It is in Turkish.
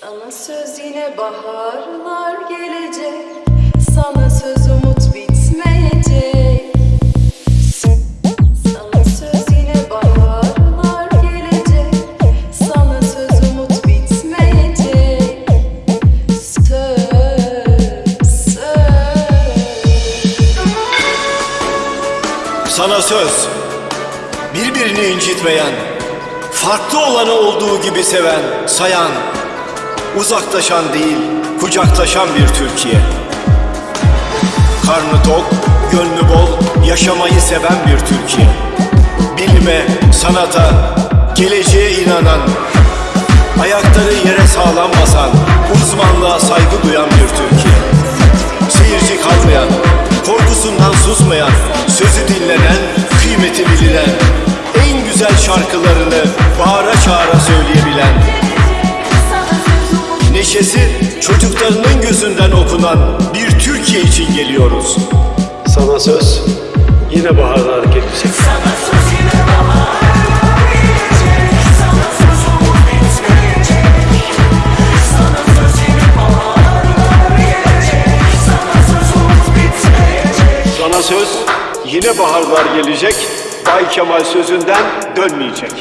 Sana söz yine baharlar gelecek. Sana söz umut bitmeyecek. Sana söz yine baharlar gelecek. Sana söz umut bitmeyecek. Söz, söz. Sana söz, birbirini incitmeyen, farklı olanı olduğu gibi seven, sayan, uzaklaşan değil, kucaklaşan bir Türkiye. Karnı tok, gönlü bol, yaşamayı seven bir Türkiye. Bilime, sanata, geleceğe inanan, ayakları yere sağlam basan, uzmanlığa saygı duyan bir Türkiye. Seyirci kalmayan, korkusundan susmayan, sözü dinlenen, kıymeti bilinen, en güzel şarkılarını bağıra çağıra söyleyebilen, neşesi çocuklarının gözünden okunan bir Türkiye için geliyoruz. Sana söz yine baharlar gelecek. Sana söz yine baharlar gelecek, Bay Kemal sözünden dönmeyecek.